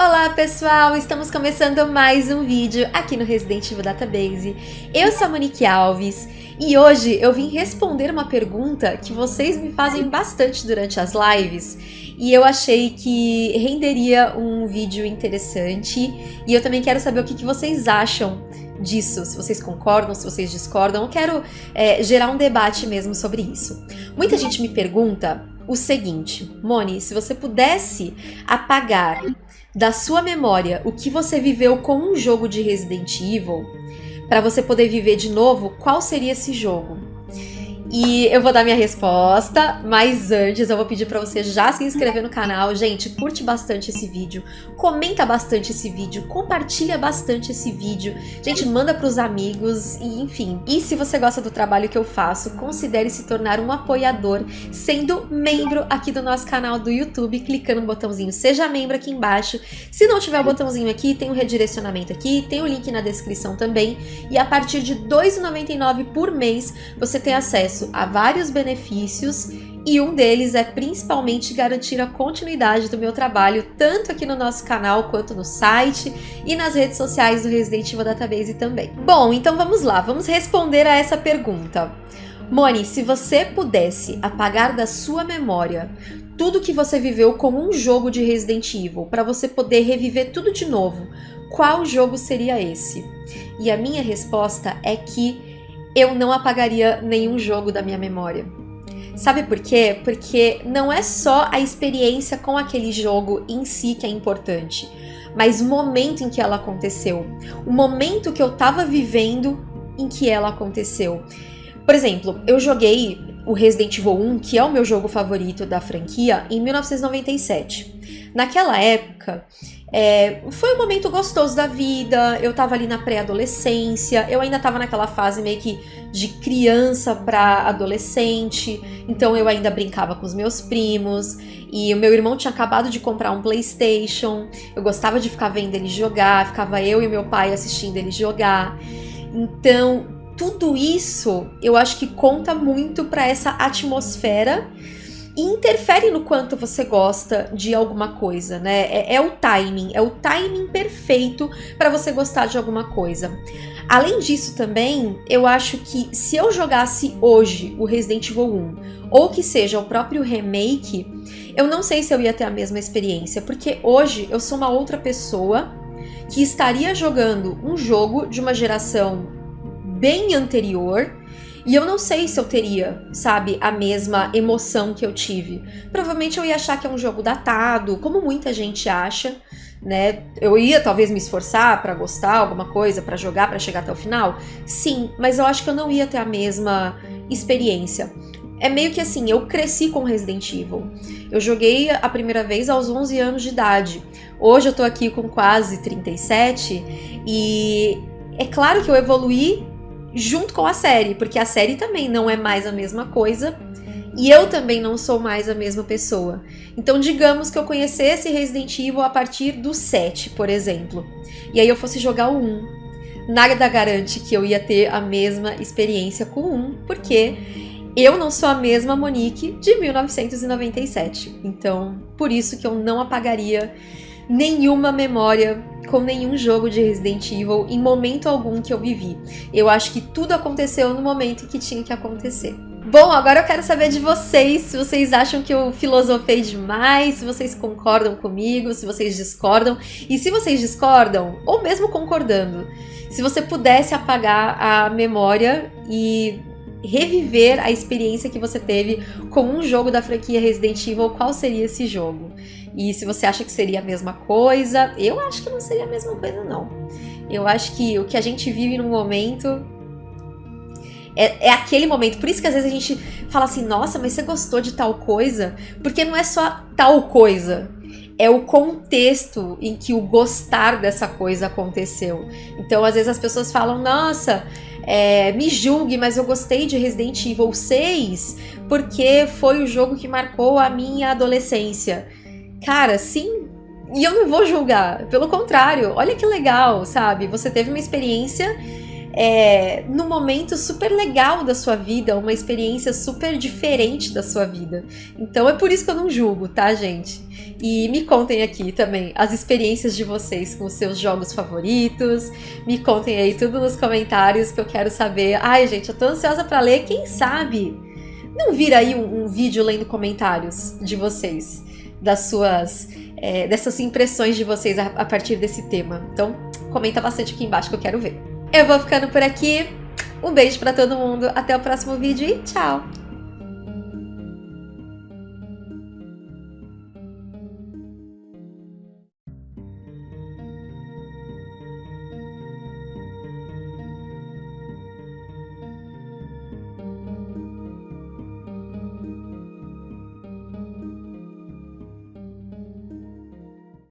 Olá pessoal, estamos começando mais um vídeo aqui no Resident Evil Database. Eu sou a Monique Alves e hoje eu vim responder uma pergunta que vocês me fazem bastante durante as lives e eu achei que renderia um vídeo interessante e eu também quero saber o que, vocês acham disso, se vocês concordam, se vocês discordam. Eu quero é, gerar um debate mesmo sobre isso. Muita gente me pergunta o seguinte, Moni, se você pudesse apagar da sua memória o que você viveu com um jogo de Resident Evil, para você poder viver de novo, qual seria esse jogo? E eu vou dar minha resposta, mas antes eu vou pedir para você já se inscrever no canal. Gente, curte bastante esse vídeo, comenta bastante esse vídeo, compartilha bastante esse vídeo. Gente, manda para os amigos e enfim. E se você gosta do trabalho que eu faço, considere se tornar um apoiador, sendo membro aqui do nosso canal do YouTube, clicando no botãozinho Seja Membro aqui embaixo. Se não tiver o botãozinho aqui, tem o um redirecionamento aqui, tem o um link na descrição também. E a partir de R$ 2,99 por mês, você tem acesso acesso a vários benefícios e um deles é principalmente garantir a continuidade do meu trabalho, tanto aqui no nosso canal quanto no site e nas redes sociais do Resident Evil Database também. Bom, então vamos lá, vamos responder a essa pergunta. Moni, se você pudesse apagar da sua memória tudo que você viveu como um jogo de Resident Evil, para você poder reviver tudo de novo, qual jogo seria esse? E a minha resposta é que eu não apagaria nenhum jogo da minha memória. Sabe por quê? Porque não é só a experiência com aquele jogo em si que é importante, mas o momento em que ela aconteceu, o momento que eu tava vivendo em que ela aconteceu. Por exemplo, eu joguei o Resident Evil 1, que é o meu jogo favorito da franquia, em 1997. Naquela época, é, foi um momento gostoso da vida, eu tava ali na pré-adolescência, eu ainda tava naquela fase meio que de criança para adolescente, então eu ainda brincava com os meus primos, e o meu irmão tinha acabado de comprar um Playstation, eu gostava de ficar vendo ele jogar, ficava eu e meu pai assistindo ele jogar, então tudo isso eu acho que conta muito para essa atmosfera interfere no quanto você gosta de alguma coisa, né? É, é o timing, é o timing perfeito para você gostar de alguma coisa. Além disso também, eu acho que se eu jogasse hoje o Resident Evil 1, ou que seja o próprio remake, eu não sei se eu ia ter a mesma experiência, porque hoje eu sou uma outra pessoa que estaria jogando um jogo de uma geração bem anterior e eu não sei se eu teria, sabe, a mesma emoção que eu tive. Provavelmente eu ia achar que é um jogo datado, como muita gente acha, né? Eu ia talvez me esforçar para gostar alguma coisa, para jogar, para chegar até o final. Sim, mas eu acho que eu não ia ter a mesma experiência. É meio que assim, eu cresci com Resident Evil. Eu joguei a primeira vez aos 11 anos de idade. Hoje eu tô aqui com quase 37 e é claro que eu evoluí junto com a série, porque a série também não é mais a mesma coisa e eu também não sou mais a mesma pessoa. Então, digamos que eu conhecesse Resident Evil a partir do 7, por exemplo, e aí eu fosse jogar o 1. Nada garante que eu ia ter a mesma experiência com o 1, porque eu não sou a mesma Monique de 1997. Então, por isso que eu não apagaria nenhuma memória com nenhum jogo de Resident Evil em momento algum que eu vivi. Eu acho que tudo aconteceu no momento que tinha que acontecer. Bom, agora eu quero saber de vocês, se vocês acham que eu filosofei demais, se vocês concordam comigo, se vocês discordam. E se vocês discordam, ou mesmo concordando, se você pudesse apagar a memória e reviver a experiência que você teve com um jogo da franquia Resident Evil, qual seria esse jogo? E se você acha que seria a mesma coisa, eu acho que não seria a mesma coisa, não. Eu acho que o que a gente vive no momento é, é, aquele momento. Por isso que às vezes a gente fala assim, nossa, mas você gostou de tal coisa? Porque não é só tal coisa. É o contexto em que o gostar dessa coisa aconteceu. Então, às vezes as pessoas falam, nossa, é, me julgue, mas eu gostei de Resident Evil 6 porque foi o jogo que marcou a minha adolescência. Cara, sim. E eu não vou julgar. Pelo contrário, olha que legal, sabe? Você teve uma experiência é, momento super legal da sua vida, uma experiência super diferente da sua vida. Então é por isso que eu não julgo, tá, gente? E me contem aqui também as experiências de vocês com os seus jogos favoritos. Me contem aí tudo nos comentários que eu quero saber. Ai, gente, eu tô ansiosa para ler. Quem sabe? Não vira aí um, um vídeo lendo comentários de vocês, das suas, é, dessas impressões de vocês a, a partir desse tema. Então, comenta bastante aqui embaixo que eu quero ver. Eu vou ficando por aqui. Um beijo para todo mundo. Até o próximo vídeo e tchau!